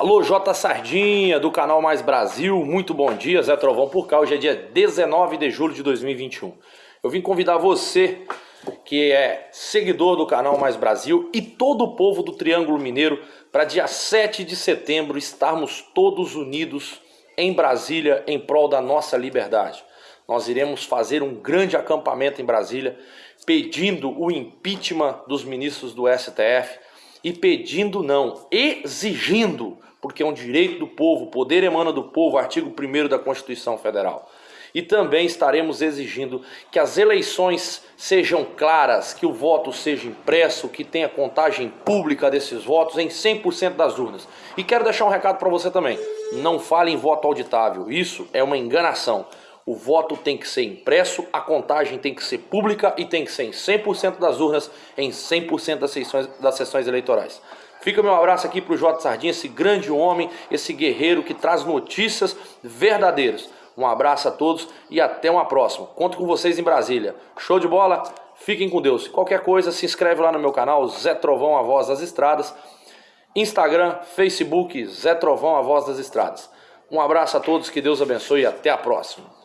Alô, J Sardinha, do canal Mais Brasil, muito bom dia, Zé Trovão por cá, hoje é dia 19 de julho de 2021. Eu vim convidar você, que é seguidor do canal Mais Brasil, e todo o povo do Triângulo Mineiro, para dia 7 de setembro estarmos todos unidos em Brasília em prol da nossa liberdade. Nós iremos fazer um grande acampamento em Brasília, pedindo o impeachment dos ministros do STF, e pedindo não, exigindo, porque é um direito do povo, o poder emana do povo, artigo 1 da Constituição Federal. E também estaremos exigindo que as eleições sejam claras, que o voto seja impresso, que tenha contagem pública desses votos em 100% das urnas. E quero deixar um recado para você também, não fale em voto auditável, isso é uma enganação. O voto tem que ser impresso, a contagem tem que ser pública e tem que ser em 100% das urnas, em 100% das sessões, das sessões eleitorais. Fica meu abraço aqui para o Jota Sardinha, esse grande homem, esse guerreiro que traz notícias verdadeiras. Um abraço a todos e até uma próxima. Conto com vocês em Brasília. Show de bola? Fiquem com Deus. Qualquer coisa, se inscreve lá no meu canal, Zé Trovão, a voz das estradas. Instagram, Facebook, Zé Trovão, a voz das estradas. Um abraço a todos, que Deus abençoe e até a próxima.